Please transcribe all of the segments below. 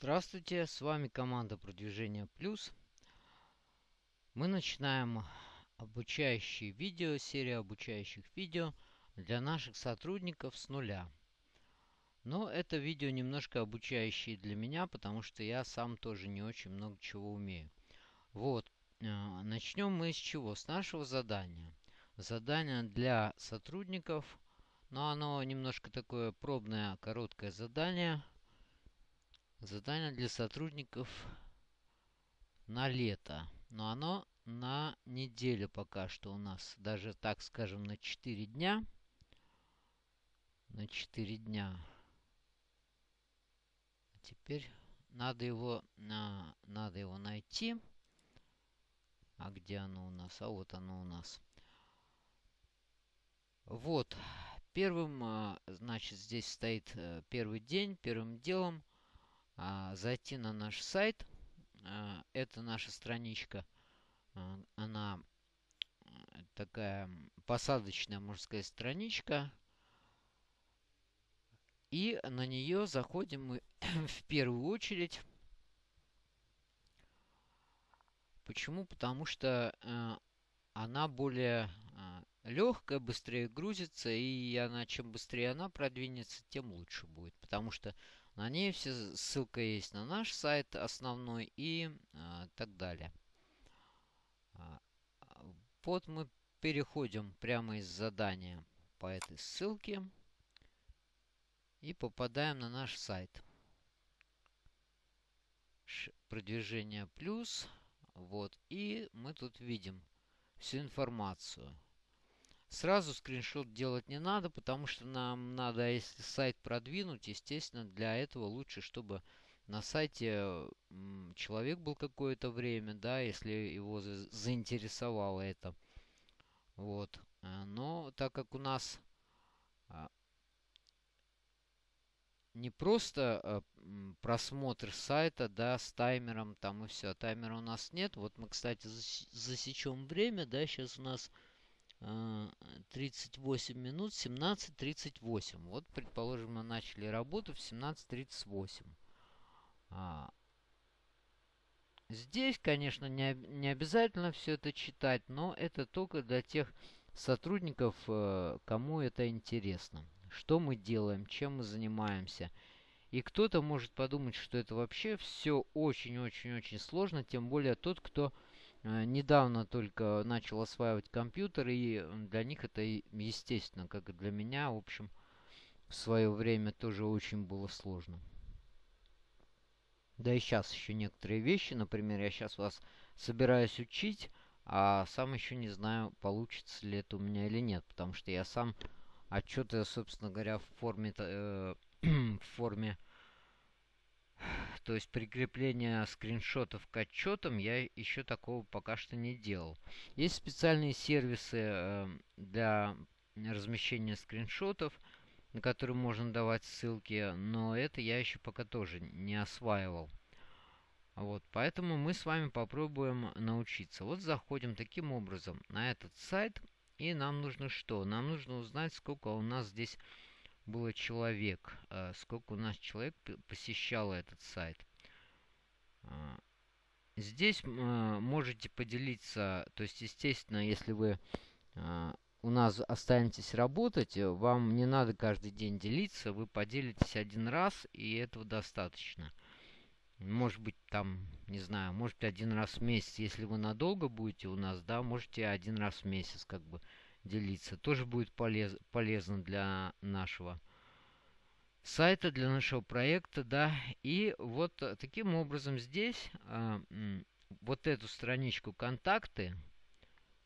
Здравствуйте, с вами команда Продвижение Плюс. Мы начинаем обучающие видео, серию обучающих видео для наших сотрудников с нуля. Но это видео немножко обучающие для меня, потому что я сам тоже не очень много чего умею. Вот, э, начнем мы с чего? С нашего задания. Задание для сотрудников, но оно немножко такое пробное, короткое задание – Задание для сотрудников на лето. Но оно на неделю пока что у нас. Даже, так скажем, на 4 дня. На 4 дня. Теперь надо его, на, надо его найти. А где оно у нас? А вот оно у нас. Вот. Первым, а, значит, здесь стоит э, первый день. Первым делом а, зайти на наш сайт. А, это наша страничка. А, она такая посадочная, сказать, страничка. И на нее заходим мы в первую очередь. Почему? Потому что э, она более легкая, быстрее грузится, и она чем быстрее она продвинется, тем лучше будет. Потому что на ней все ссылка есть на наш сайт основной и а, так далее. А, вот мы переходим прямо из задания по этой ссылке и попадаем на наш сайт. Ш продвижение плюс. Вот. И мы тут видим всю информацию. Сразу скриншот делать не надо, потому что нам надо, если сайт продвинуть, естественно, для этого лучше, чтобы на сайте человек был какое-то время, да, если его заинтересовало это. Вот. Э, но так как у нас а, не просто а, просмотр сайта, да, с таймером там и все. Таймера у нас нет. Вот мы, кстати, засечем время, да, сейчас у нас 38 э, минут, 17.38. Вот, предположим, мы начали работу в 17.38. А, здесь, конечно, не, не обязательно все это читать, но это только для тех сотрудников, э, кому это интересно. Что мы делаем, чем мы занимаемся. И кто-то может подумать, что это вообще все очень-очень-очень сложно, тем более тот, кто недавно только начал осваивать компьютер, и для них это естественно, как и для меня, в общем, в свое время тоже очень было сложно. Да и сейчас еще некоторые вещи, например, я сейчас вас собираюсь учить, а сам еще не знаю, получится ли это у меня или нет, потому что я сам отчеты, собственно говоря, в форме, э, в форме то есть прикрепление скриншотов к отчетам я еще такого пока что не делал. Есть специальные сервисы э, для размещения скриншотов, на которые можно давать ссылки, но это я еще пока тоже не осваивал. Вот, поэтому мы с вами попробуем научиться. Вот заходим таким образом на этот сайт, и нам нужно что? Нам нужно узнать, сколько у нас здесь было человек, э, сколько у нас человек посещало этот сайт. А, здесь э, можете поделиться, то есть, естественно, если вы э, у нас останетесь работать, вам не надо каждый день делиться, вы поделитесь один раз, и этого достаточно. Может быть, там, не знаю, может один раз в месяц, если вы надолго будете у нас, да, можете один раз в месяц как бы делиться. Тоже будет полез, полезно для нашего сайта, для нашего проекта, да. И вот таким образом здесь э, вот эту страничку контакты,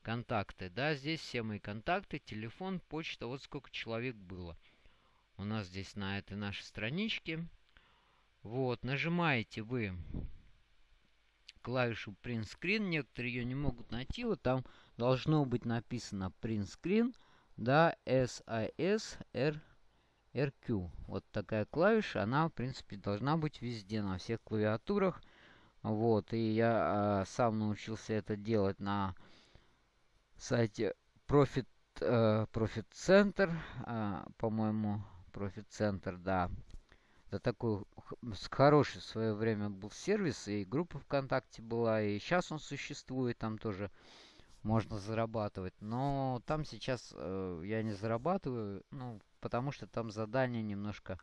контакты, да, здесь все мои контакты, телефон, почта, вот сколько человек было. У нас здесь на этой нашей страничке. Вот, нажимаете вы клавишу Print Screen. Некоторые ее не могут найти. Вот там должно быть написано Print Screen. Да, R RQ. Вот такая клавиша. Она, в принципе, должна быть везде, на всех клавиатурах. Вот. И я э, сам научился это делать на сайте Profit, э, Profit Center. Э, По-моему, Profit Center, да. Это такой хороший в свое время был сервис, и группа ВКонтакте была, и сейчас он существует, там тоже можно зарабатывать. Но там сейчас э, я не зарабатываю, ну, потому что там задания немножко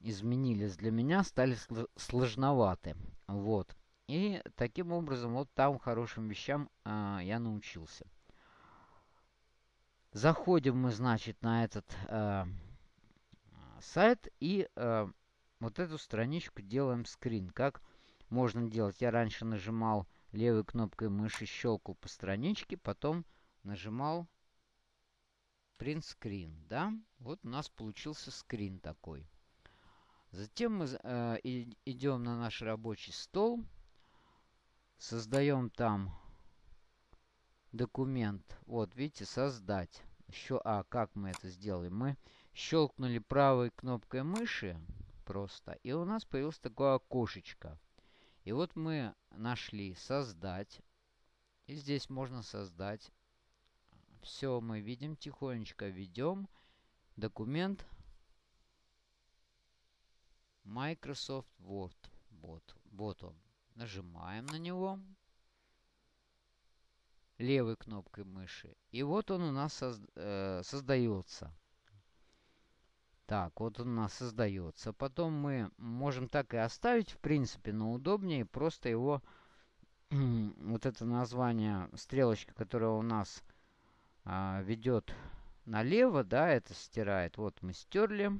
изменились для меня, стали сложноваты. Вот. И таким образом вот там хорошим вещам э, я научился. Заходим мы, значит, на этот э, сайт и э, вот эту страничку делаем скрин. Как можно делать? Я раньше нажимал левой кнопкой мыши, щелкал по страничке, потом нажимал print screen, да? Вот у нас получился скрин такой. Затем мы э, идем на наш рабочий стол, создаем там документ. Вот, видите, создать. Еще, а, как мы это сделали? Мы щелкнули правой кнопкой мыши просто, и у нас появилось такое окошечко. И вот мы нашли создать. И здесь можно создать. Все мы видим, тихонечко ведем. Документ Microsoft Word. Вот, вот он. Нажимаем на него левой кнопкой мыши. И вот он у нас созда э, создается. Так, вот он у нас создается. Потом мы можем так и оставить, в принципе, но удобнее просто его, вот это название, стрелочка, которая у нас а, ведет налево, да, это стирает. Вот мы стерли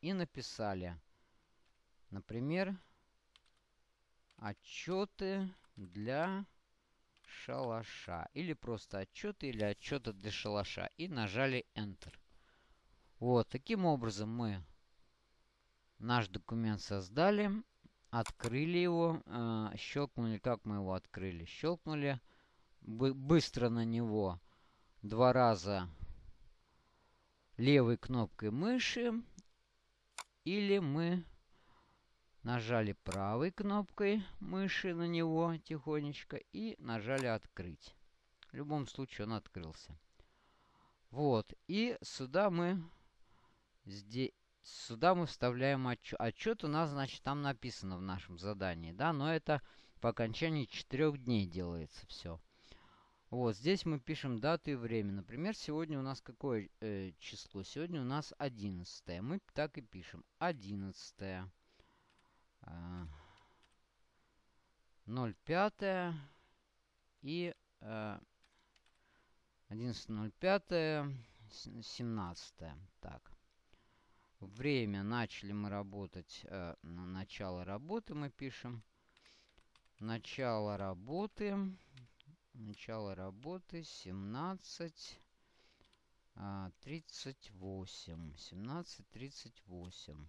и написали. Например, отчеты для шалаша. Или просто отчеты или отчеты для шалаша. И нажали Enter. Вот, таким образом мы наш документ создали, открыли его, э, щелкнули, как мы его открыли, щелкнули бы, быстро на него два раза левой кнопкой мыши, или мы нажали правой кнопкой мыши на него тихонечко и нажали открыть. В любом случае он открылся. Вот, и сюда мы Здесь, сюда мы вставляем отчет. Отчет у нас, значит, там написано в нашем задании, да, но это по окончании 4 дней делается все. Вот, здесь мы пишем дату и время. Например, сегодня у нас какое э, число? Сегодня у нас 11. Мы так и пишем. 11. Э, 05 и э, 11.05 17. Так. Время. Начали мы работать. Э, начало работы мы пишем. Начало работы. Начало работы 17. 38. 17, 38.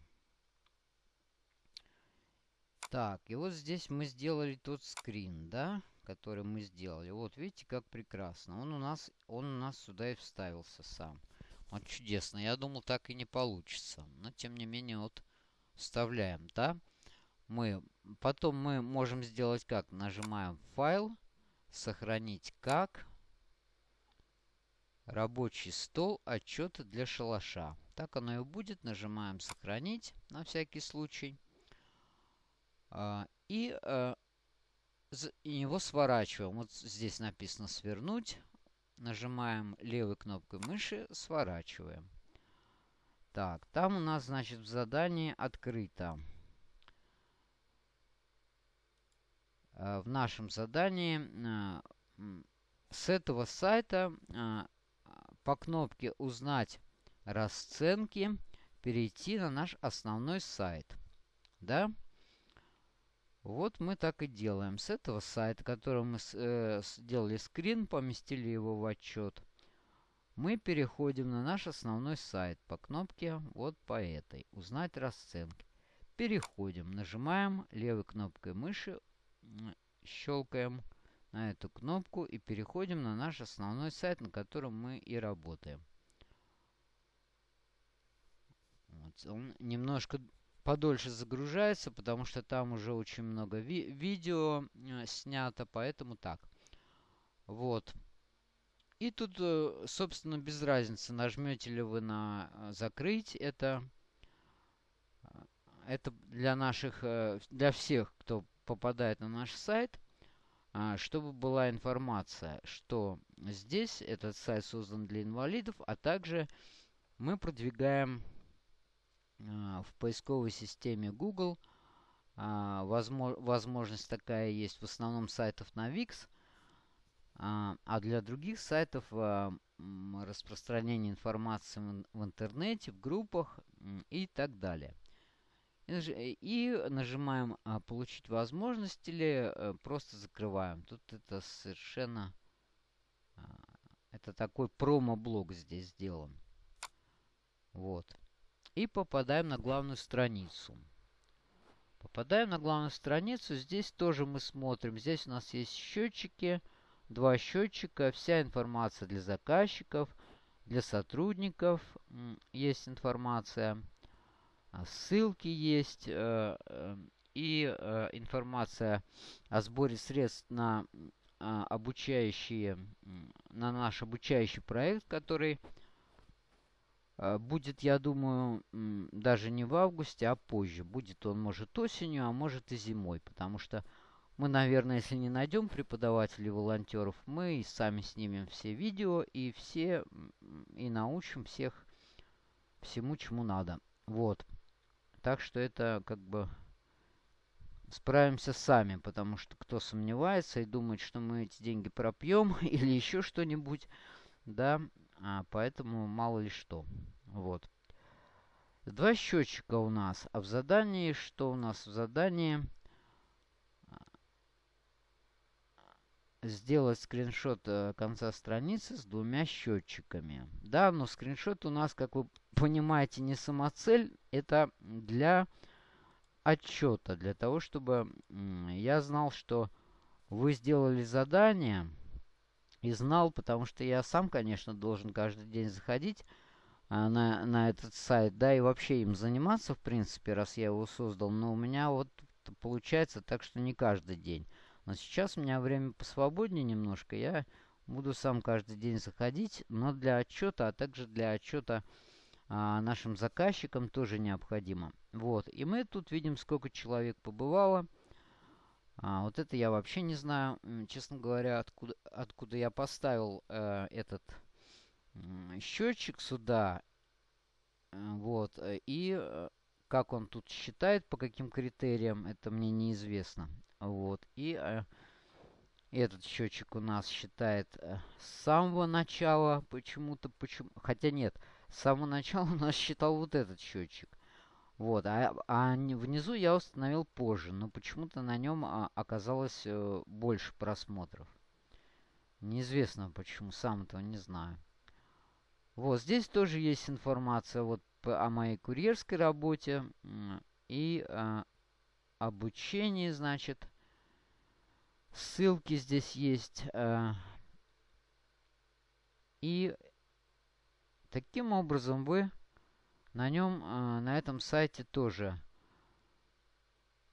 Так, и вот здесь мы сделали тот скрин, да, который мы сделали. Вот, видите, как прекрасно. Он у нас, он у нас сюда и вставился сам. Вот чудесно. Я думал, так и не получится. Но, тем не менее, вот вставляем, да? Мы, потом мы можем сделать как? Нажимаем «Файл», «Сохранить как», «Рабочий стол», «Отчеты для шалаша». Так оно и будет. Нажимаем «Сохранить» на всякий случай. А, и а, его сворачиваем. Вот здесь написано «Свернуть». Нажимаем левой кнопкой мыши, сворачиваем. Так, там у нас, значит, в задании открыто. Э, в нашем задании э, с этого сайта э, по кнопке «Узнать расценки» перейти на наш основной сайт. Да? Вот мы так и делаем. С этого сайта, который мы э, сделали скрин, поместили его в отчет, мы переходим на наш основной сайт по кнопке вот по этой. Узнать расценки. Переходим, нажимаем левой кнопкой мыши, щелкаем на эту кнопку и переходим на наш основной сайт, на котором мы и работаем. Вот, он немножко подольше загружается, потому что там уже очень много ви видео э, снято, поэтому так. Вот. И тут, э, собственно, без разницы, нажмете ли вы на э, «Закрыть» это это для наших, для всех, кто попадает на наш сайт, э, чтобы была информация, что здесь этот сайт создан для инвалидов, а также мы продвигаем в поисковой системе Google возможность такая есть в основном сайтов на Wix, а для других сайтов распространение информации в интернете, в группах и так далее. И нажимаем а, «Получить возможность» или э, просто закрываем. Тут это совершенно... А, это такой промо-блок здесь сделан. Вот. И попадаем на главную страницу. Попадаем на главную страницу. Здесь тоже мы смотрим. Здесь у нас есть счетчики. Два счетчика. Вся информация для заказчиков. Для сотрудников есть информация. А, ссылки есть э, э, и э, информация о сборе средств на а, обучающие, на наш обучающий проект, который будет, я думаю, даже не в августе, а позже. Будет он, может, осенью, а может и зимой, потому что мы, наверное, если не найдем преподавателей волонтеров, мы и сами снимем все видео и все и научим всех всему, чему надо. Вот. Так что это как бы справимся сами, потому что кто сомневается и думает, что мы эти деньги пропьем или еще что-нибудь, да, а, поэтому мало ли что. Вот. Два счетчика у нас. А в задании, что у нас в задании? Сделать скриншот э, конца страницы с двумя счетчиками. Да, но скриншот у нас, как вы понимаете, не самоцель. Это для отчета, для того, чтобы я знал, что вы сделали задание и знал, потому что я сам, конечно, должен каждый день заходить а, на, на этот сайт, да, и вообще им заниматься, в принципе, раз я его создал. Но у меня вот получается так, что не каждый день. Но сейчас у меня время посвободнее немножко. Я буду сам каждый день заходить, но для отчета, а также для отчета а, нашим заказчикам тоже необходимо. Вот. И мы тут видим, сколько человек побывало. А, вот это я вообще не знаю, честно говоря, откуда, откуда я поставил э, этот э, счетчик сюда. Э, вот. И э, как он тут считает, по каким критериям, это мне неизвестно. Вот. И э, этот счетчик у нас считает э, с самого начала почему-то. Почему, хотя нет, с самого начала у нас считал вот этот счетчик. Вот, а, а внизу я установил позже, но почему-то на нем а, оказалось э, больше просмотров. Неизвестно почему, сам этого не знаю. Вот, здесь тоже есть информация вот о моей курьерской работе и э, обучении, значит. Ссылки здесь есть. Э, и Таким образом, вы на нем, э, на этом сайте тоже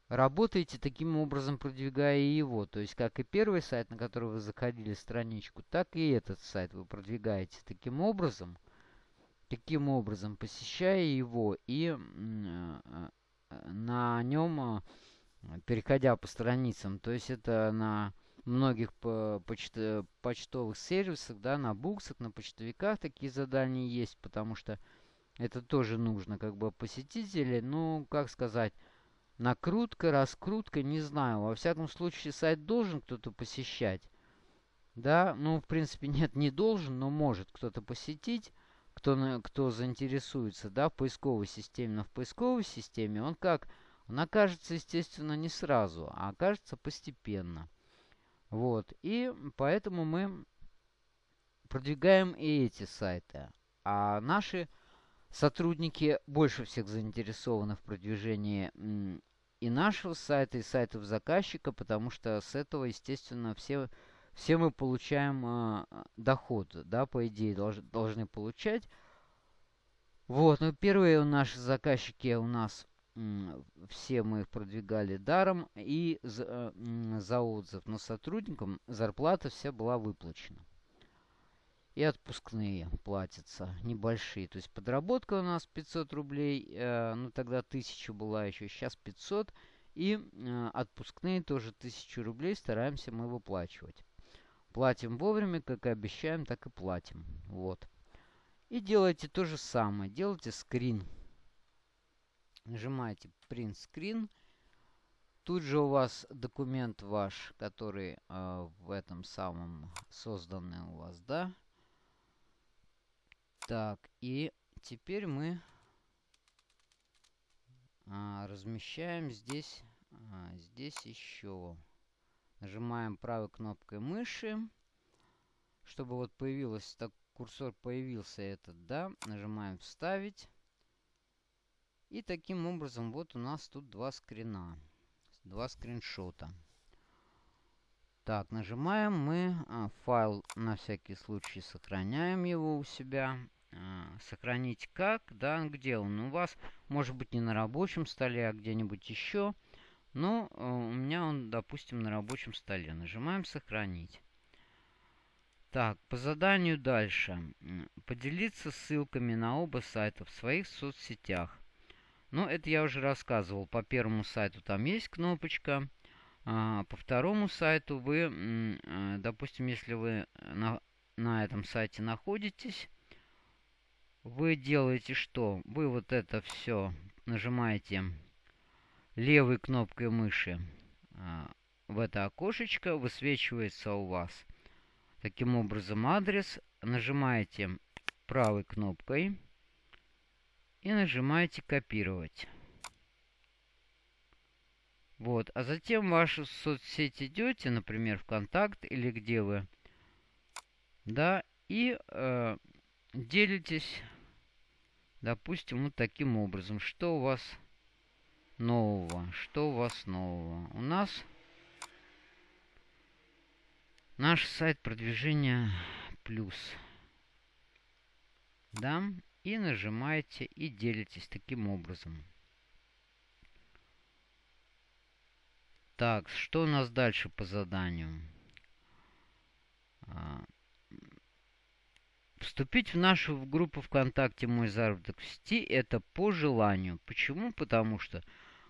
работаете, таким образом продвигая его. То есть, как и первый сайт, на который вы заходили страничку, так и этот сайт вы продвигаете таким образом, таким образом, посещая его и э, э, на нем, переходя по страницам. То есть, это на многих почт почтовых сервисах, да, на буксах, на почтовиках такие задания есть, потому что это тоже нужно, как бы, посетители, ну, как сказать, накрутка, раскрутка, не знаю. Во всяком случае, сайт должен кто-то посещать. Да, ну, в принципе, нет, не должен, но может кто-то посетить, кто, кто заинтересуется, да, в поисковой системе. Но в поисковой системе он как? Он окажется, естественно, не сразу, а окажется постепенно. Вот. И поэтому мы продвигаем и эти сайты. А наши сотрудники больше всех заинтересованы в продвижении и нашего сайта, и сайтов заказчика, потому что с этого, естественно, все, все мы получаем э, доход, да, по идее, долж, должны получать. Вот, ну, первые наши заказчики у нас все мы их продвигали даром и за, э, за отзыв, но сотрудникам зарплата вся была выплачена. И отпускные платятся, небольшие. То есть подработка у нас 500 рублей, э, ну тогда 1000 была еще, сейчас 500. И э, отпускные тоже 1000 рублей стараемся мы выплачивать. Платим вовремя, как и обещаем, так и платим. Вот. И делайте то же самое. Делайте скрин. Нажимаете Print Screen. Тут же у вас документ ваш, который э, в этом самом созданный у вас, да? Так, и теперь мы а, размещаем здесь, а, здесь еще. Нажимаем правой кнопкой мыши, чтобы вот появилось, так курсор появился этот, да, нажимаем вставить. И таким образом вот у нас тут два скрина, два скриншота. Так, нажимаем мы а, файл, на всякий случай сохраняем его у себя. А, сохранить как, да, где он у вас. Может быть не на рабочем столе, а где-нибудь еще. Но э, у меня он, допустим, на рабочем столе. Нажимаем «Сохранить». Так, по заданию дальше. Поделиться ссылками на оба сайта в своих соцсетях. Ну, это я уже рассказывал. По первому сайту там есть кнопочка. А, по второму сайту вы, э, допустим, если вы на, на этом сайте находитесь, вы делаете что? Вы вот это все нажимаете левой кнопкой мыши а, в это окошечко, высвечивается у вас таким образом адрес. Нажимаете правой кнопкой и нажимаете копировать. Вот, а затем в вашу соцсеть идете, например, ВКонтакт или где вы, да, и э, делитесь Допустим, вот таким образом. Что у вас нового? Что у вас нового? У нас наш сайт продвижения плюс. Да? И нажимаете и делитесь таким образом. Так, что у нас дальше по заданию? Вступить в нашу группу ВКонтакте «Мой заработок в сети» – это по желанию. Почему? Потому что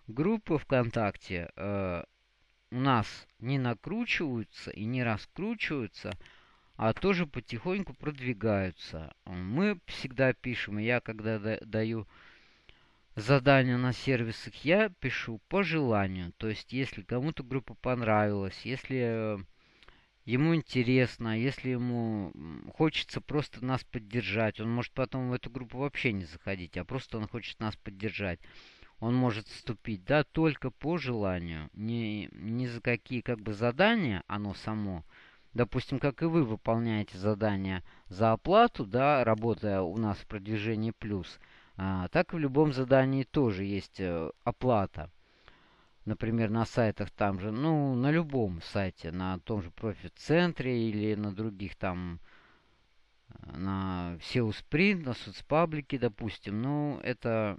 группы ВКонтакте э, у нас не накручиваются и не раскручиваются, а тоже потихоньку продвигаются. Мы всегда пишем, я когда да, даю задания на сервисах, я пишу по желанию. То есть, если кому-то группа понравилась, если ему интересно, если ему хочется просто нас поддержать, он может потом в эту группу вообще не заходить, а просто он хочет нас поддержать. Он может вступить, да, только по желанию, не, не за какие как бы задания оно само. Допустим, как и вы выполняете задания за оплату, да, работая у нас в продвижении плюс, а, так и в любом задании тоже есть э, оплата например, на сайтах там же, ну, на любом сайте, на том же профит-центре или на других там, э, на SEO Sprint, на соцпаблике, допустим, ну, это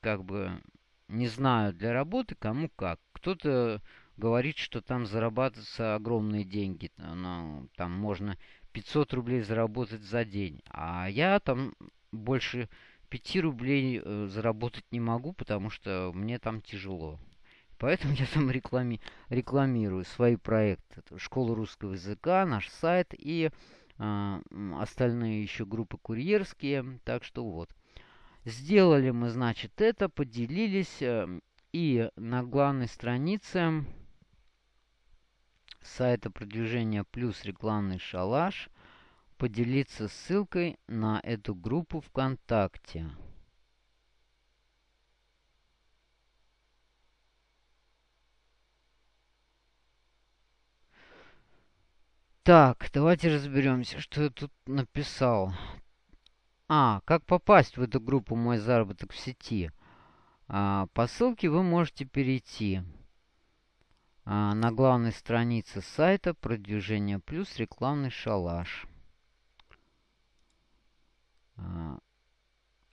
как бы, не знаю, для работы кому как. Кто-то говорит, что там зарабатываются огромные деньги, ну, там можно 500 рублей заработать за день, а я там больше 5 рублей э, заработать не могу, потому что мне там тяжело. Поэтому я там реклами, рекламирую свои проекты. Школа русского языка, наш сайт и э, остальные еще группы курьерские. Так что вот. Сделали мы, значит, это, поделились. Э, и на главной странице сайта продвижения плюс рекламный шалаш поделиться ссылкой на эту группу ВКонтакте. Так, давайте разберемся, что я тут написал. А, как попасть в эту группу «Мой заработок в сети»? А, по ссылке вы можете перейти а, на главной странице сайта «Продвижение плюс рекламный шалаш». А,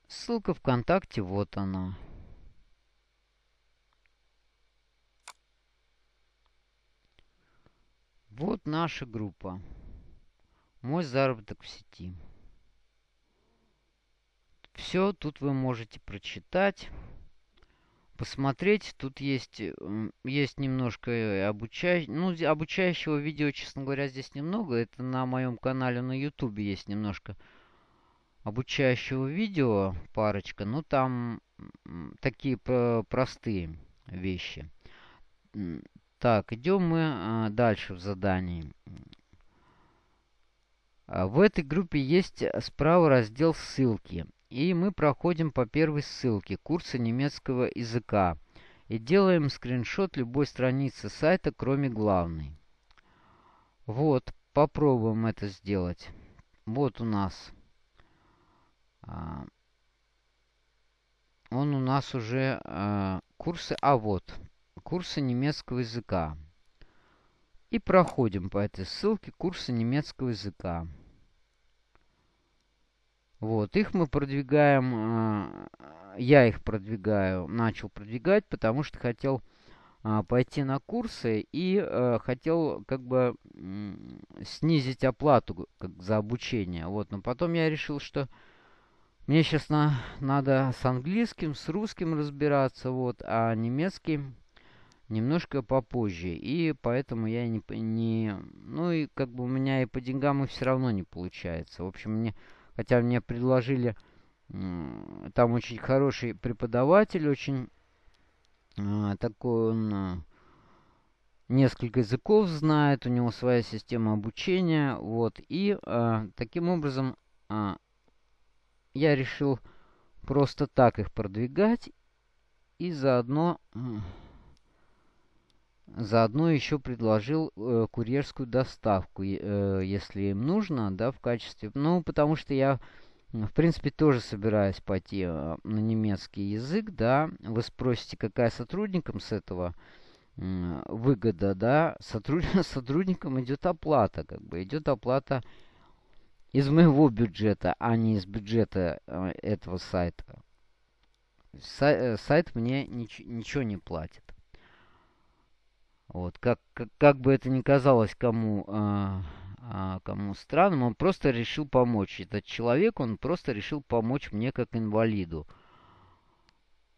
ссылка ВКонтакте, вот она. Вот наша группа. Мой заработок в сети. Все, тут вы можете прочитать, посмотреть. Тут есть, есть немножко обучающего, ну, обучающего видео, честно говоря, здесь немного. Это на моем канале на YouTube есть немножко обучающего видео, парочка. Ну, там такие простые вещи. Так, идем мы а, дальше в задании. А, в этой группе есть справа раздел «Ссылки». И мы проходим по первой ссылке курса немецкого языка. И делаем скриншот любой страницы сайта, кроме главной. Вот, попробуем это сделать. Вот у нас. А, он у нас уже а, курсы... А, вот. Курсы немецкого языка. И проходим по этой ссылке курсы немецкого языка. Вот, их мы продвигаем, э, я их продвигаю, начал продвигать, потому что хотел э, пойти на курсы и э, хотел как бы снизить оплату как, за обучение. Вот, но потом я решил, что мне сейчас на, надо с английским, с русским разбираться, вот, а немецкий немножко попозже. И поэтому я не, не... Ну и как бы у меня и по деньгам и все равно не получается. В общем, мне Хотя мне предложили, там очень хороший преподаватель, очень а, такой он а, несколько языков знает, у него своя система обучения, вот, и э, таким образом э, я решил просто так их продвигать и заодно Заодно еще предложил э, курьерскую доставку, э, если им нужно, да, в качестве... Ну, потому что я, в принципе, тоже собираюсь пойти э, на немецкий язык, да. Вы спросите, какая сотрудникам с этого э, выгода, да. Сотруд... Сотрудникам идет оплата, как бы, идет оплата из моего бюджета, а не из бюджета э, этого сайта. Сай, э, сайт мне нич ничего не платит. Вот, как, как, как бы это ни казалось кому, а, а, кому странным, он просто решил помочь. Этот человек, он просто решил помочь мне как инвалиду.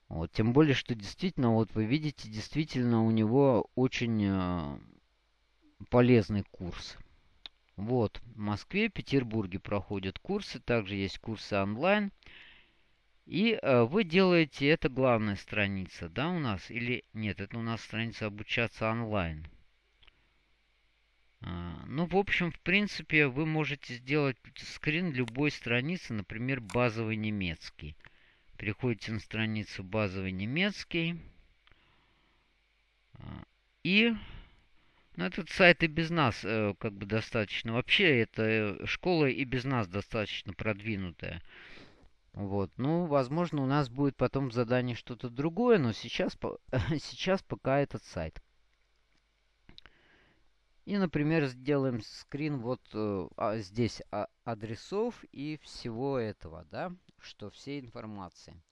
Вот, тем более, что действительно, вот вы видите, действительно у него очень а, полезный курс. Вот, в Москве, Петербурге проходят курсы, также есть курсы онлайн. И э, вы делаете, это главная страница, да, у нас? Или нет, это у нас страница обучаться онлайн. А, ну, в общем, в принципе, вы можете сделать скрин любой страницы, например, базовый немецкий. Переходите на страницу базовый немецкий. А, и ну, этот сайт и без нас э, как бы достаточно. Вообще, эта э, школа и без нас достаточно продвинутая. Вот. Ну, возможно, у нас будет потом в задании что-то другое, но сейчас, сейчас пока этот сайт. И, например, сделаем скрин вот э, а, здесь а, адресов и всего этого, да, что все информации.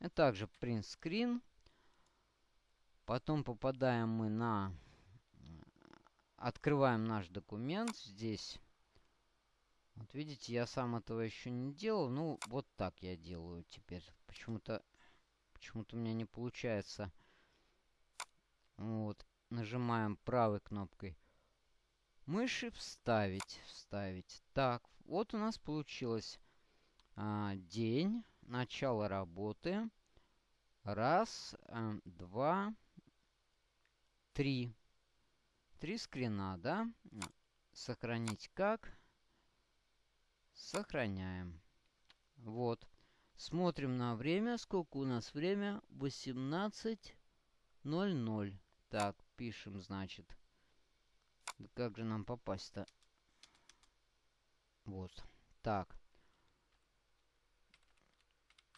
И также print screen. Потом попадаем мы на... Открываем наш документ. Здесь вот видите, я сам этого еще не делал. Ну, вот так я делаю теперь. Почему-то почему-то у меня не получается. Вот. Нажимаем правой кнопкой мыши вставить. Вставить. Так, вот у нас получилось а, день, начало работы. Раз, а, два, три. Три скрина, да? Сохранить как? Сохраняем. Вот. Смотрим на время. Сколько у нас время? 18.00. Так, пишем, значит. Да как же нам попасть-то? Вот. Так.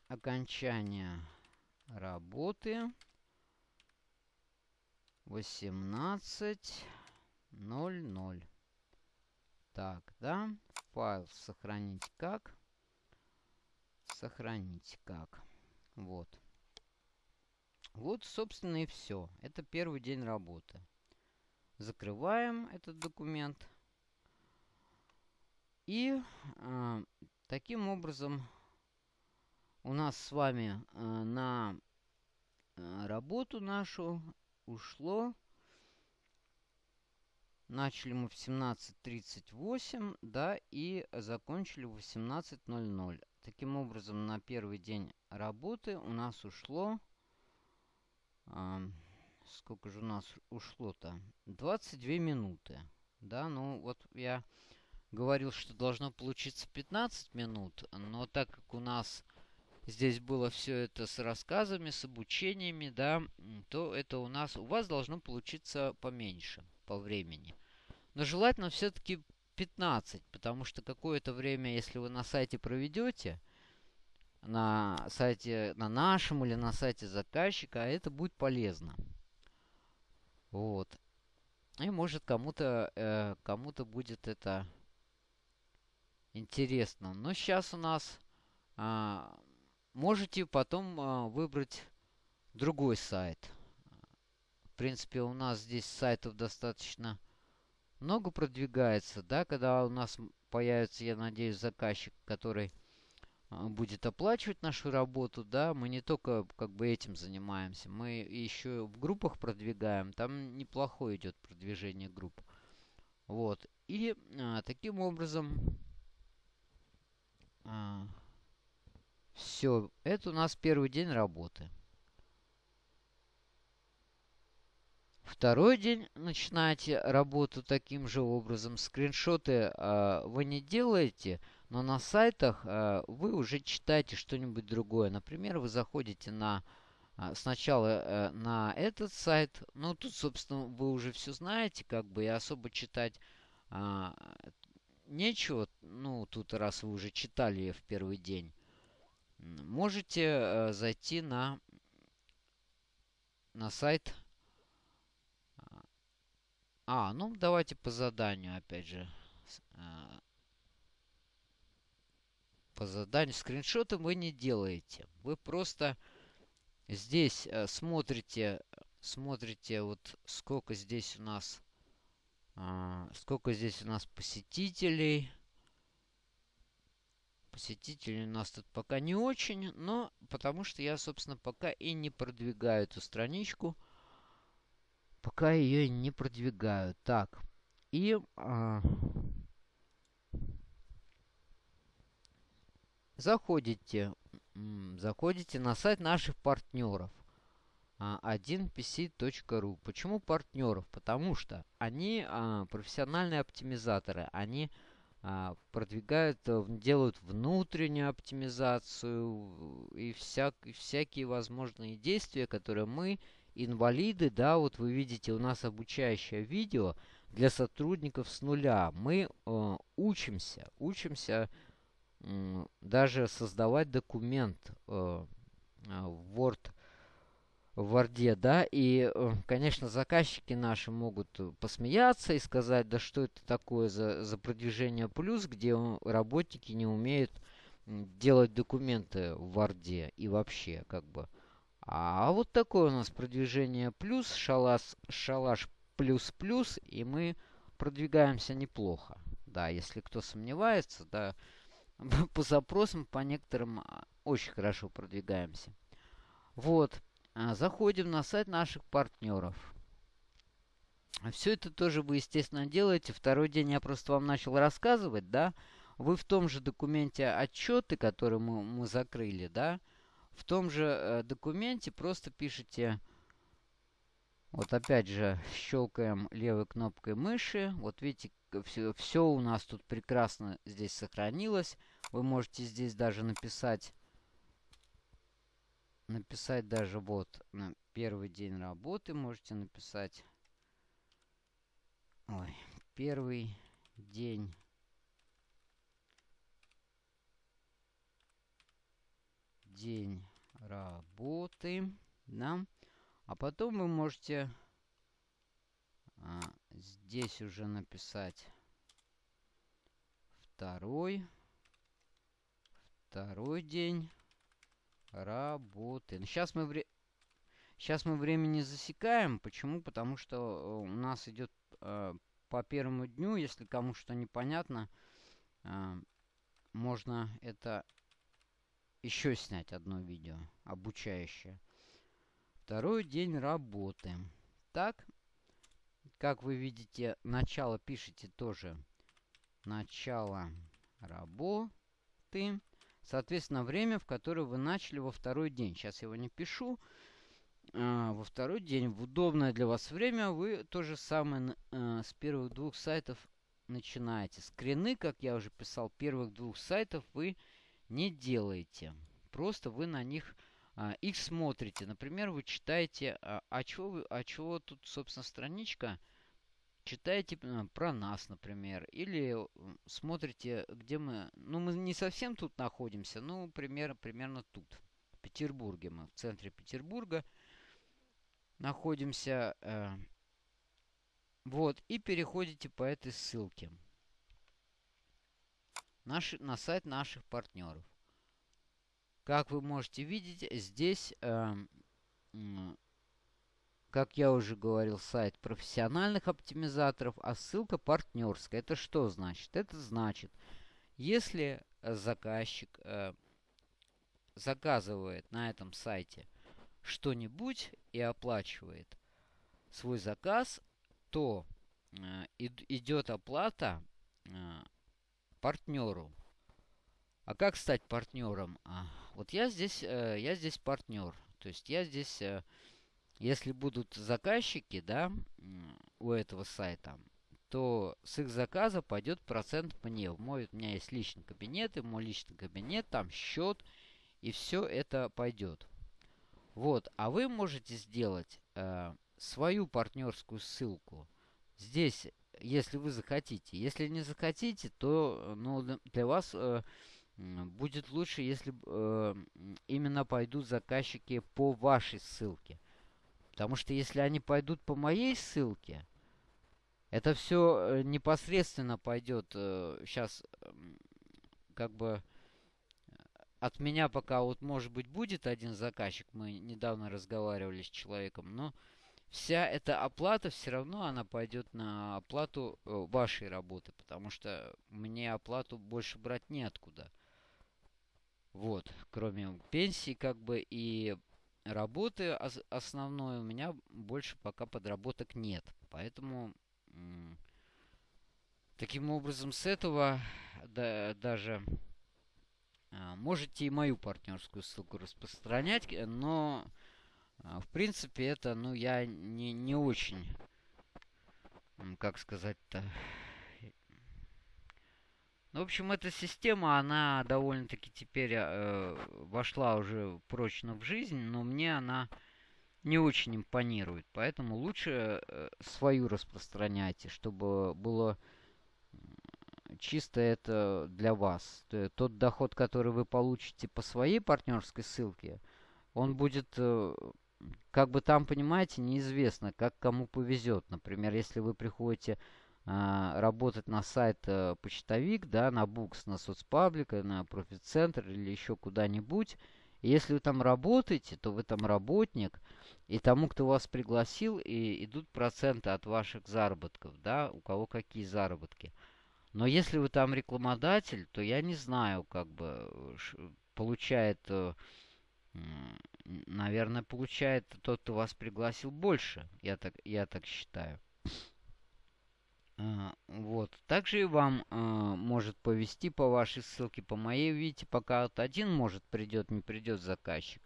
Окончание работы. 18.00. Так, да? Файл сохранить как? Сохранить как? Вот. Вот, собственно, и все. Это первый день работы. Закрываем этот документ. и э, таким образом у нас с вами э, на э, работу нашу ушло. Начали мы в 17.38, да, и закончили в 18.00. Таким образом, на первый день работы у нас ушло... Э, сколько же у нас ушло-то? 22 минуты. Да, ну вот я говорил, что должно получиться 15 минут, но так как у нас здесь было все это с рассказами, с обучениями, да, то это у нас, у вас должно получиться поменьше по времени. Но желательно все-таки 15, потому что какое-то время, если вы на сайте проведете, на сайте, на нашем или на сайте заказчика, это будет полезно. Вот. И может кому-то э, кому-то будет это интересно. Но сейчас у нас а, можете потом а, выбрать другой сайт. В принципе, у нас здесь сайтов достаточно много продвигается, да, когда у нас появится, я надеюсь, заказчик, который а, будет оплачивать нашу работу, да, мы не только как бы этим занимаемся, мы еще в группах продвигаем, там неплохое идет продвижение групп. Вот. И а, таким образом а, все, это у нас первый день работы. Второй день начинаете работу таким же образом. Скриншоты э, вы не делаете, но на сайтах э, вы уже читаете что-нибудь другое. Например, вы заходите на э, сначала э, на этот сайт. Ну, тут, собственно, вы уже все знаете, как бы, и особо читать э, нечего, ну, тут раз вы уже читали в первый день, можете э, зайти на, на сайт. А, ну, давайте по заданию, опять же. Э, по заданию. Скриншоты вы не делаете. Вы просто здесь э, смотрите, смотрите, вот сколько здесь у нас а, сколько здесь у нас посетителей? Посетителей у нас тут пока не очень, но потому что я, собственно, пока и не продвигаю эту страничку. Пока ее не продвигаю. Так, и... А, заходите, заходите на сайт наших партнеров. 1pc.ru. Почему партнеров? Потому что они а, профессиональные оптимизаторы. Они а, продвигают, э, делают внутреннюю оптимизацию и всяк, всякие возможные действия, которые мы, инвалиды, да, вот вы видите, у нас обучающее видео для сотрудников с нуля. Мы э, учимся, учимся э, даже создавать документ э, в Word в Варде, да, и, э, конечно, заказчики наши могут э, посмеяться и сказать, да что это такое за, за продвижение плюс, где работники не умеют делать документы в Варде и вообще, как бы. А вот такое у нас продвижение плюс, шалаш, шалаш плюс-плюс, и мы продвигаемся неплохо. Да, если кто сомневается, да, по запросам, по некоторым а, очень хорошо продвигаемся. Вот. А, заходим на сайт наших партнеров. Все это тоже вы, естественно, делаете. Второй день я просто вам начал рассказывать, да. Вы в том же документе отчеты, которые мы, мы закрыли, да. В том же э, документе просто пишите... Вот опять же щелкаем левой кнопкой мыши. Вот видите, все, все у нас тут прекрасно здесь сохранилось. Вы можете здесь даже написать написать даже вот на первый день работы можете написать. Ой, первый день день работы, да. А потом вы можете а, здесь уже написать второй, второй день работы. Сейчас мы, вре... Сейчас мы время не засекаем. Почему? Потому что э, у нас идет э, по первому дню, если кому что непонятно, э, можно это еще снять одно видео обучающее. Второй день работы. Так, как вы видите, начало пишите тоже. Начало работы. Соответственно, время, в которое вы начали во второй день. Сейчас я его не пишу. А, во второй день, в удобное для вас время, вы то же самое а, с первых двух сайтов начинаете. Скрины, как я уже писал, первых двух сайтов вы не делаете. Просто вы на них а, их смотрите. Например, вы читаете, а, а, чего вы, а чего тут, собственно, страничка, читаете а, про нас, например, или смотрите, где мы, ну, мы не совсем тут находимся, ну, пример, примерно тут, в Петербурге, мы в центре Петербурга находимся, э, вот, и переходите по этой ссылке наши, на сайт наших партнеров. Как вы можете видеть, здесь, э, как я уже говорил, сайт профессиональных оптимизаторов, а ссылка партнерская. Это что значит? Это значит, если заказчик э, заказывает на этом сайте что-нибудь и оплачивает свой заказ, то э, идет оплата э, партнеру. А как стать партнером? А, вот я здесь, э, я здесь партнер. То есть я здесь, э, если будут заказчики, да, у этого сайта, то с их заказа пойдет процент мне. Мой, у меня есть личный кабинет, и мой личный кабинет, там счет, и все это пойдет. Вот, а вы можете сделать э, свою партнерскую ссылку. Здесь, если вы захотите. Если не захотите, то ну, для вас э, будет лучше, если э, именно пойдут заказчики по вашей ссылке. Потому что если они пойдут по моей ссылке, это все э, непосредственно пойдет. Сейчас э, как бы от меня пока вот, может быть, будет один заказчик. Мы недавно разговаривали с человеком, но вся эта оплата все равно она пойдет на оплату э, вашей работы, потому что мне оплату больше брать неоткуда. Вот, кроме пенсии, как бы, и работы основной у меня больше пока подработок нет. Поэтому таким образом с этого да, даже а, можете и мою партнерскую ссылку распространять, э, но а, в принципе это, ну, я не, не очень, как сказать-то... Ну, в общем, эта система, она довольно-таки теперь э, вошла уже прочно в жизнь, но мне она не очень импонирует. Поэтому лучше э, свою распространяйте, чтобы было чисто это для вас. Тот доход, который вы получите по своей партнерской ссылке, он будет, э, как бы там, понимаете, неизвестно, как кому повезет. Например, если вы приходите работать на сайт э, почтовик, да, на Букс, на соцпаблик, на профит-центр или еще куда-нибудь, если вы там работаете, то вы там работник, и тому, кто вас пригласил, и идут проценты от ваших заработков, да, у кого какие заработки. Но если вы там рекламодатель, то я не знаю, как бы получает, э, наверное, получает тот, кто вас пригласил больше. Я так, я так считаю. А, вот. Также и вам э, может повести по вашей ссылке, по моей. Видите, пока вот один может придет, не придет заказчик.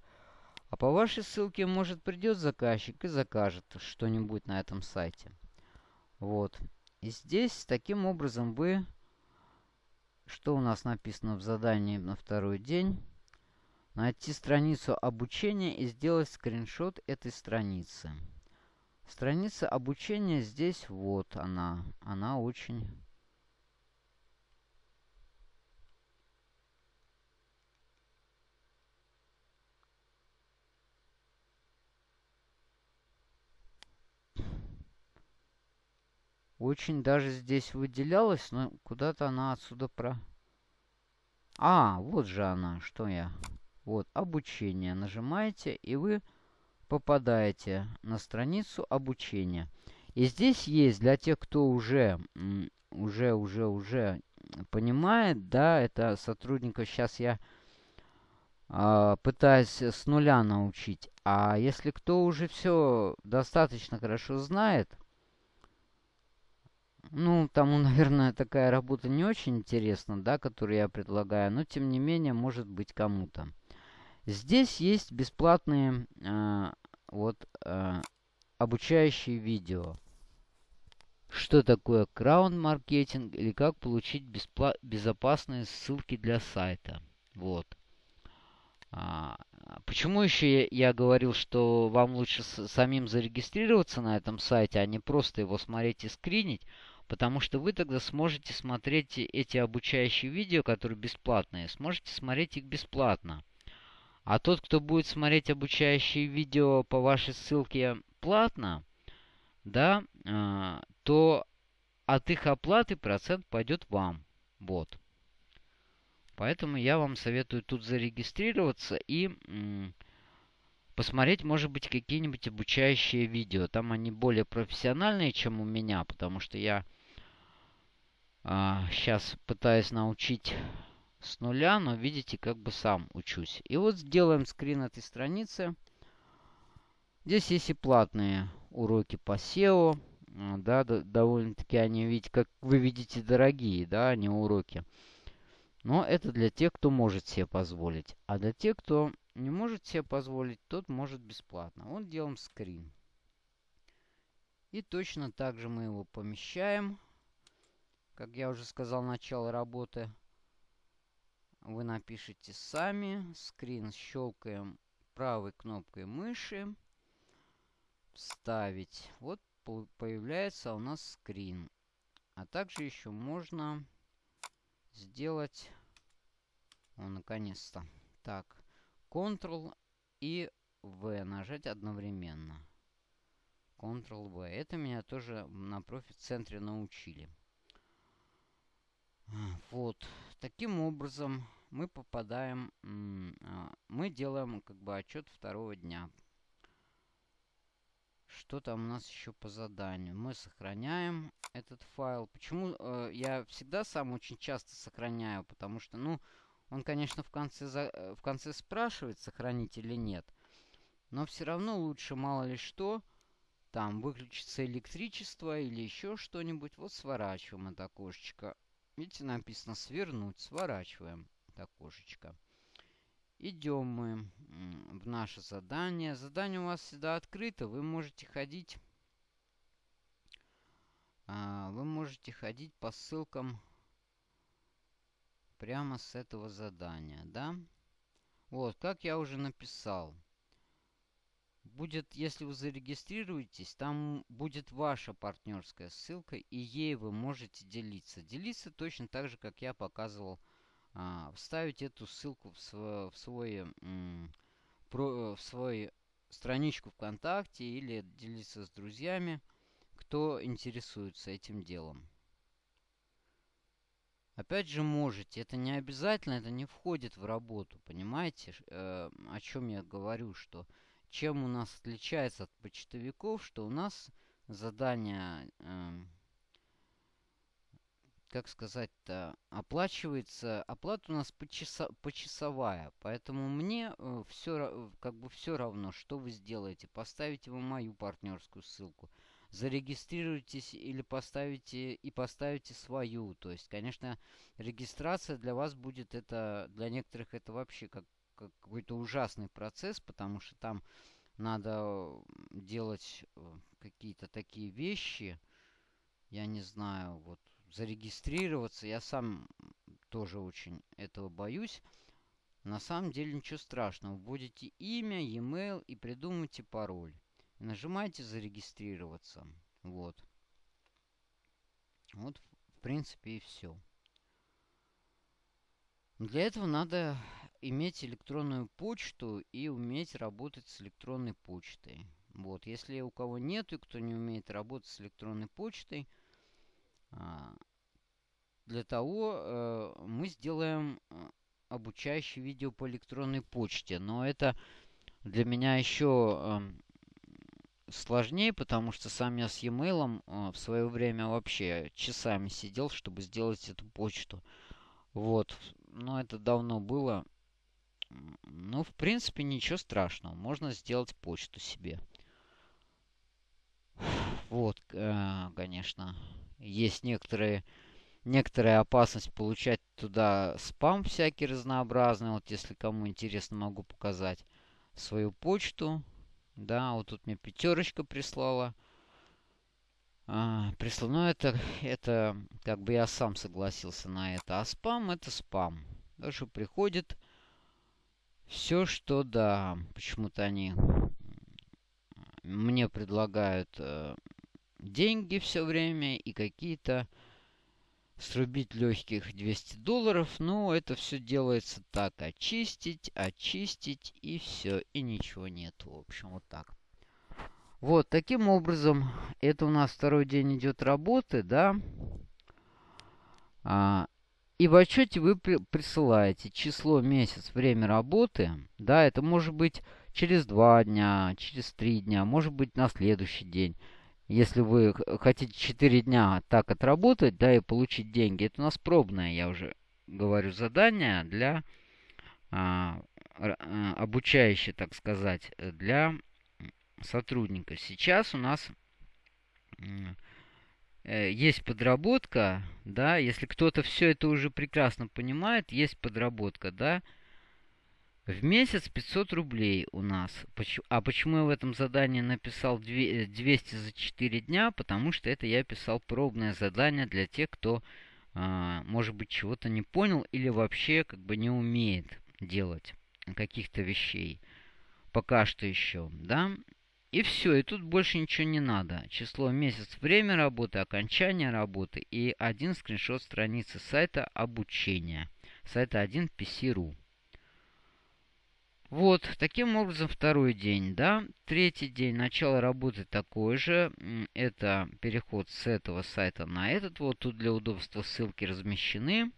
А по вашей ссылке может придет заказчик и закажет что-нибудь на этом сайте. Вот. И здесь таким образом вы... Что у нас написано в задании на второй день? Найти страницу обучения и сделать скриншот этой страницы. Страница обучения здесь вот она. Она очень Очень даже здесь выделялась, но куда-то она отсюда про... А, вот же она, что я... Вот, обучение. Нажимаете, и вы попадаете на страницу обучения. И здесь есть для тех, кто уже, уже, уже, уже понимает, да, это сотрудников сейчас я э, пытаюсь с нуля научить. А если кто уже все достаточно хорошо знает, ну, тому, наверное, такая работа не очень интересна, да, которую я предлагаю, но тем не менее, может быть кому-то. Здесь есть бесплатные э, вот э, обучающие видео. Что такое краунд-маркетинг или как получить безопасные ссылки для сайта. Вот. А, почему еще я, я говорил, что вам лучше с, самим зарегистрироваться на этом сайте, а не просто его смотреть и скринить? Потому что вы тогда сможете смотреть эти обучающие видео, которые бесплатные, сможете смотреть их бесплатно. А тот, кто будет смотреть обучающие видео по вашей ссылке платно, да, э, то от их оплаты процент пойдет вам. Вот. Поэтому я вам советую тут зарегистрироваться и посмотреть, может быть, какие-нибудь обучающие видео. Там они более профессиональные, чем у меня, потому что я а, сейчас пытаюсь научить с нуля, но видите, как бы сам учусь. И вот сделаем скрин этой страницы. Здесь есть и платные уроки по SEO. А, да, довольно-таки они, видите, как вы видите, дорогие, да, они уроки. Но это для тех, кто может себе позволить. А для тех, кто не может себе позволить, тот может бесплатно. Вот делаем скрин. И точно так же мы его помещаем. Как я уже сказал, начало работы. Вы напишите сами. Скрин щелкаем правой кнопкой мыши. Вставить. Вот появляется у нас скрин. А также еще можно сделать... О, наконец-то. Так. Ctrl и V нажать одновременно. Ctrl-V. Это меня тоже на профи-центре научили. Вот. Таким образом мы попадаем, а, мы делаем как бы отчет второго дня. Что там у нас еще по заданию? Мы сохраняем этот файл. Почему э, я всегда сам очень часто сохраняю? Потому что, ну, он, конечно, в конце, за, э, в конце спрашивает, сохранить или нет. Но все равно лучше мало ли что. Там выключится электричество или еще что-нибудь. Вот сворачиваем это окошечко. Видите, написано свернуть. Сворачиваем это окошечко. Идем мы в наше задание. Задание у вас всегда открыто. Вы можете ходить... А, вы можете ходить по ссылкам прямо с этого задания, да? Вот, как я уже написал будет, если вы зарегистрируетесь, там будет ваша партнерская ссылка, и ей вы можете делиться. Делиться точно так же, как я показывал. А, вставить эту ссылку в, св в свой, про, в свой страничку ВКонтакте или делиться с друзьями, кто интересуется этим делом. Опять же, можете. Это не обязательно, это не входит в работу. Понимаете, э, о чем я говорю, что чем у нас отличается от почтовиков, что у нас задание, э, как сказать-то, оплачивается, оплата у нас почаса, почасовая, поэтому мне э, все, как бы все равно, что вы сделаете, поставите вы мою партнерскую ссылку, зарегистрируйтесь или поставите и поставите свою, то есть, конечно, регистрация для вас будет это, для некоторых это вообще как какой-то ужасный процесс, потому что там надо делать э, какие-то такие вещи. Я не знаю, вот зарегистрироваться. Я сам тоже очень этого боюсь. На самом деле ничего страшного. Вводите имя, e-mail и придумайте пароль. И нажимаете зарегистрироваться. Вот. Вот, в принципе, и все. Для этого надо иметь электронную почту и уметь работать с электронной почтой. Вот, если у кого нет и кто не умеет работать с электронной почтой, а, для того э, мы сделаем э, обучающее видео по электронной почте. Но это для меня еще эм, сложнее, потому что сам я с e-mail э, в свое время вообще часами сидел, чтобы сделать эту почту. Вот. Но это давно было. Ну, в принципе, ничего страшного. Можно сделать почту себе. Вот, э, конечно, есть некоторые, некоторая опасность получать туда спам всякий разнообразный. Вот, если кому интересно, могу показать свою почту. Да, вот тут мне пятерочка прислала. А, прислал, но это, это как бы я сам согласился на это. А спам это спам. Даже приходит все, что да. Почему-то они мне предлагают э, деньги все время и какие-то срубить легких 200 долларов. Ну, это все делается так. Очистить, очистить и все. И ничего нет. В общем, вот так. Вот, таким образом, это у нас второй день идет работы, да. А, и в отчете вы при присылаете число, месяц, время работы. Да, это может быть через два дня, через три дня, может быть на следующий день. Если вы хотите 4 дня так отработать, да, и получить деньги, это у нас пробное, я уже говорю, задание для а, а, обучающее, так сказать, для сотрудника. Сейчас у нас есть подработка, да, если кто-то все это уже прекрасно понимает, есть подработка, да, в месяц 500 рублей у нас. А почему я в этом задании написал 200 за 4 дня? Потому что это я писал пробное задание для тех, кто, а, может быть, чего-то не понял или вообще как бы не умеет делать каких-то вещей. Пока что еще, да? И все, и тут больше ничего не надо. Число, месяц, время работы, окончание работы и один скриншот страницы сайта обучения. Сайта 1 PC.ru. Вот, таким образом второй день, да. Третий день, начало работы такой же. Это переход с этого сайта на этот. Вот тут для удобства ссылки размещены.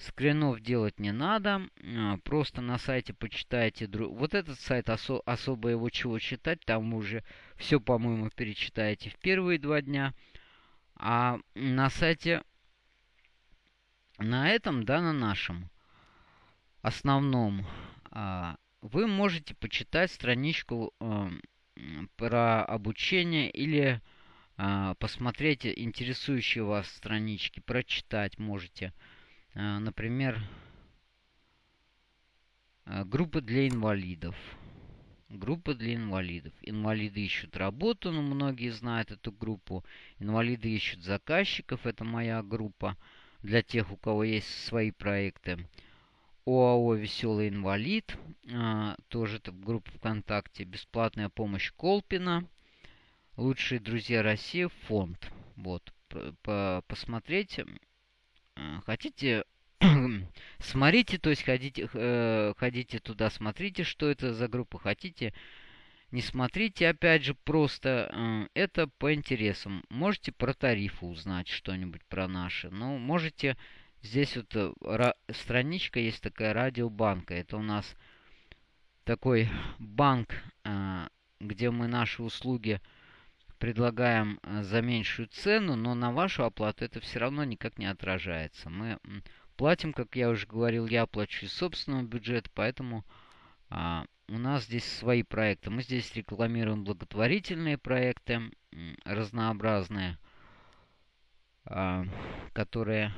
Скринов делать не надо. А, просто на сайте почитайте. Вот этот сайт, осо особо его чего читать. Там уже все, по-моему, перечитаете в первые два дня. А на сайте, на этом, да, на нашем основном а, вы можете почитать страничку э, про обучение или посмотреть интересующие вас странички, прочитать можете. Э, например, э, группа для инвалидов. Группа для инвалидов. Инвалиды ищут работу, но ну, многие знают эту группу. Инвалиды ищут заказчиков, это моя группа для тех, у кого есть свои проекты. ОАО «Веселый инвалид», а, тоже это группа ВКонтакте, бесплатная помощь Колпина, лучшие друзья России, фонд. Вот, по посмотреть. Хотите, смотрите, то есть ходите, э, ходите туда, смотрите, что это за группа. Хотите, не смотрите, опять же, просто э, это по интересам. Можете про тарифы узнать что-нибудь про наши. Ну, можете Здесь вот э, страничка есть такая радиобанка. Это у нас такой банк, э, где мы наши услуги предлагаем э, за меньшую цену, но на вашу оплату это все равно никак не отражается. Мы платим, как я уже говорил, я плачу из собственного бюджета, поэтому а, у нас здесь свои проекты. Мы здесь рекламируем благотворительные проекты разнообразные, а, которые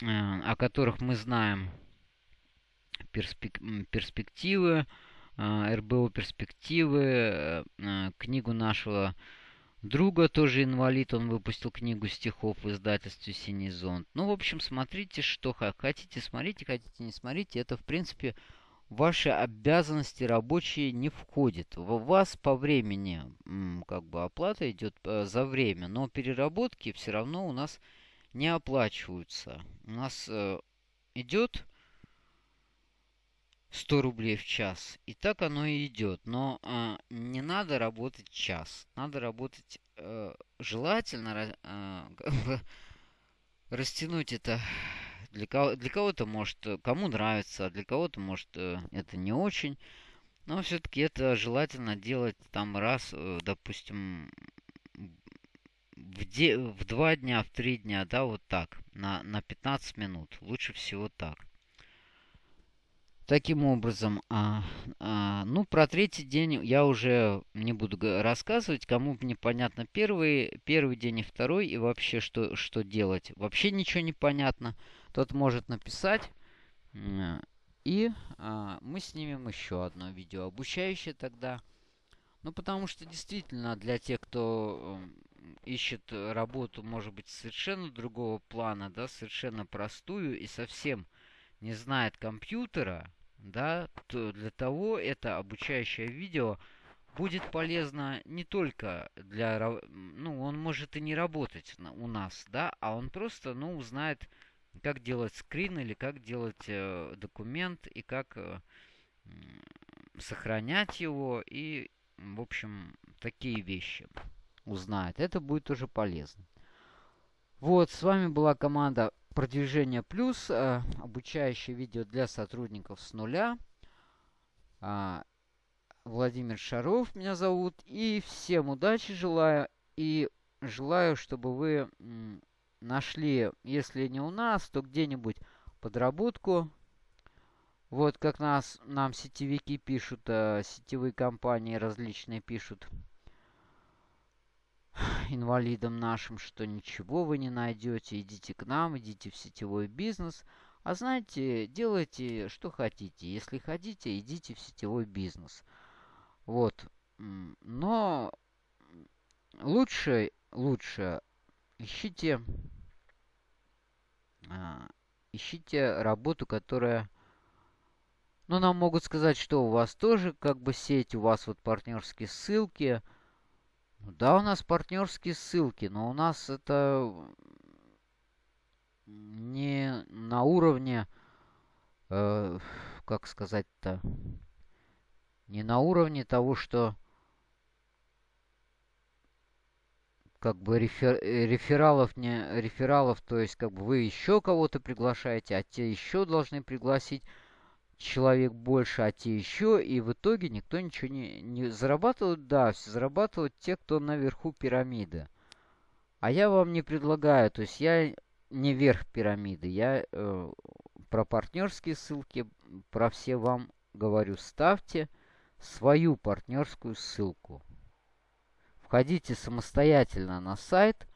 Э, о которых мы знаем перспек перспективы, РБО перспективы, э, книгу нашего друга, тоже инвалид, он выпустил книгу стихов в издательстве «Синий зонт». Ну, в общем, смотрите, что хотите, смотрите, хотите, не смотрите. Это, в принципе, ваши обязанности рабочие не входит. У вас по времени как бы оплата идет за время, но переработки все равно у нас не оплачиваются. У нас э, идет 100 рублей в час. И так оно и идет. Но э, не надо работать час. Надо работать э, желательно э, растянуть это. Для, кого, для кого-то может, кому нравится, а для кого-то может э, это не очень. Но все-таки это желательно делать там раз, э, допустим, в, де в два дня, в три дня, да, вот так, на, на 15 минут. Лучше всего так. Таким образом, а, а, ну, про третий день я уже не буду рассказывать. Кому непонятно первый, первый день и второй, и вообще что, что делать. Вообще ничего не понятно. Тот может написать. И а, мы снимем еще одно видео обучающее тогда. Ну, потому что действительно для тех, кто ищет работу, может быть, совершенно другого плана, да, совершенно простую и совсем не знает компьютера, да, то для того это обучающее видео будет полезно не только для, ну, он может и не работать у нас, да, а он просто, ну, узнает, как делать скрин или как делать э, документ и как э, сохранять его и, в общем, такие вещи узнает. Это будет уже полезно. Вот, с вами была команда Продвижение Плюс, э, обучающее видео для сотрудников с нуля. Э, Владимир Шаров меня зовут. И всем удачи желаю. И желаю, чтобы вы нашли, если не у нас, то где-нибудь подработку. Вот как нас, нам сетевики пишут, э, сетевые компании различные пишут инвалидам нашим, что ничего вы не найдете, идите к нам, идите в сетевой бизнес. А знаете, делайте, что хотите. Если хотите, идите в сетевой бизнес. Вот. Но лучше, лучше ищите, а, ищите работу, которая... Ну, нам могут сказать, что у вас тоже как бы сеть, у вас вот партнерские ссылки – да, у нас партнерские ссылки, но у нас это не на уровне, э, как сказать-то, не на уровне того, что как бы рефер, рефералов не рефералов, то есть как бы вы еще кого-то приглашаете, а те еще должны пригласить человек больше, а те еще, и в итоге никто ничего не, не зарабатывает. Да, все зарабатывают те, кто наверху пирамиды. А я вам не предлагаю, то есть я не верх пирамиды, я э, про партнерские ссылки, про все вам говорю, ставьте свою партнерскую ссылку. Входите самостоятельно на сайт,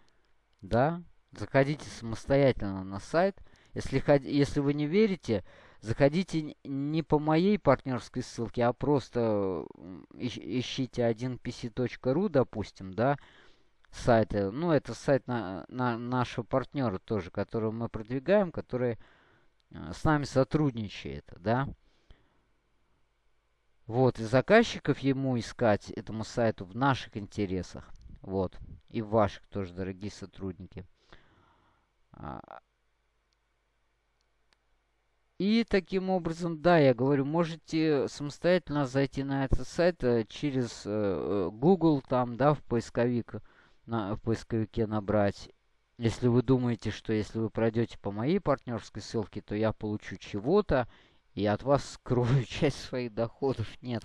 да, заходите самостоятельно на сайт. Если, если вы не верите, Заходите не по моей партнерской ссылке, а просто ищите 1pc.ru, допустим, да, сайты. Ну, это сайт на, на нашего партнера тоже, которого мы продвигаем, который э, с нами сотрудничает, да. Вот, и заказчиков ему искать, этому сайту, в наших интересах. Вот, и в ваших тоже, дорогие сотрудники. И таким образом, да, я говорю, можете самостоятельно зайти на этот сайт э, через э, э, Google, там, да, в поисковик, на, в поисковике набрать. Если вы думаете, что если вы пройдете по моей партнерской ссылке, то я получу чего-то и от вас скрою часть своих доходов. Нет,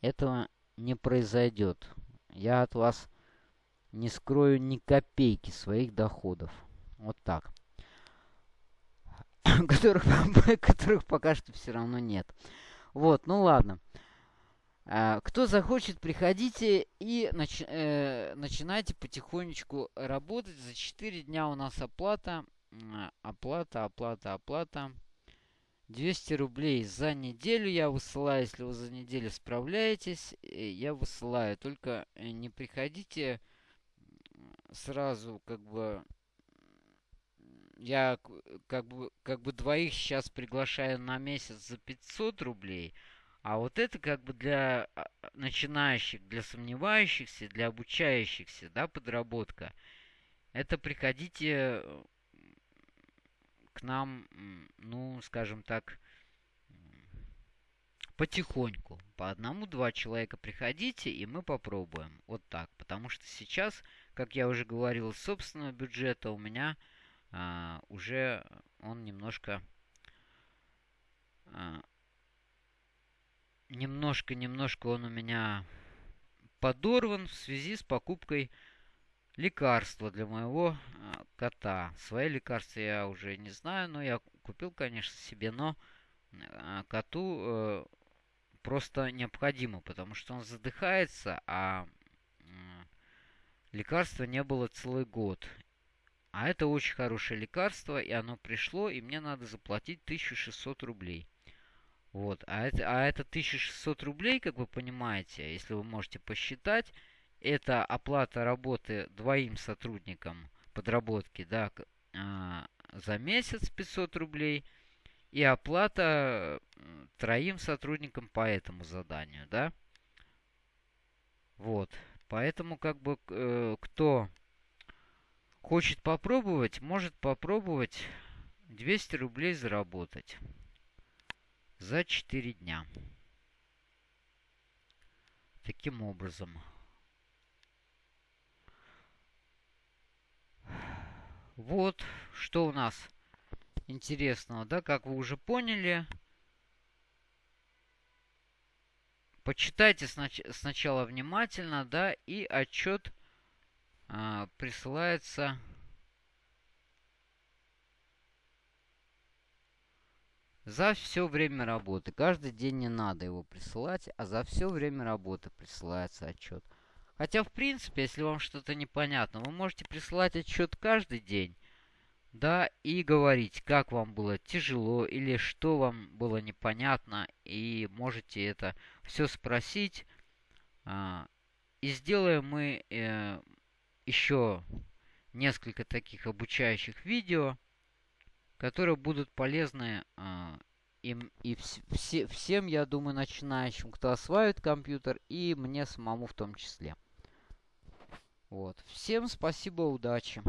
этого не произойдет. Я от вас не скрою ни копейки своих доходов. Вот так. которых, которых пока что все равно нет. Вот, ну ладно. А, кто захочет, приходите и нач, э, начинайте потихонечку работать. За 4 дня у нас оплата. Оплата, оплата, оплата. 200 рублей за неделю я высылаю. Если вы за неделю справляетесь, э, я высылаю. Только э, не приходите сразу как бы я как бы, как бы двоих сейчас приглашаю на месяц за 500 рублей, а вот это как бы для а, начинающих, для сомневающихся, для обучающихся, да, подработка. Это приходите к нам, ну, скажем так, потихоньку. По одному-два человека приходите, и мы попробуем. Вот так. Потому что сейчас, как я уже говорил, собственного бюджета у меня а, уже он немножко а, немножко-немножко он у меня подорван в связи с покупкой лекарства для моего а, кота. Свои лекарства я уже не знаю, но я купил, конечно, себе, но а, коту э, просто необходимо, потому что он задыхается, а лекарства не было целый год. А это очень хорошее лекарство, и оно пришло, и мне надо заплатить 1600 рублей. Вот. А это, а это 1600 рублей, как вы понимаете, если вы можете посчитать, это оплата работы двоим сотрудникам подработки, да, э, за месяц 500 рублей, и оплата троим сотрудникам по этому заданию, да. Вот. Поэтому, как бы, э, кто хочет попробовать, может попробовать 200 рублей заработать за 4 дня. Таким образом. Вот, что у нас интересного, да, как вы уже поняли. Почитайте снач сначала внимательно, да, и отчет а, присылается за все время работы. Каждый день не надо его присылать, а за все время работы присылается отчет. Хотя, в принципе, если вам что-то непонятно, вы можете присылать отчет каждый день, да, и говорить, как вам было тяжело или что вам было непонятно, и можете это все спросить. А, и сделаем мы э, еще несколько таких обучающих видео, которые будут полезны э, им и вс все, всем, я думаю, начинающим, кто осваивает компьютер, и мне самому в том числе. Вот. Всем спасибо, удачи.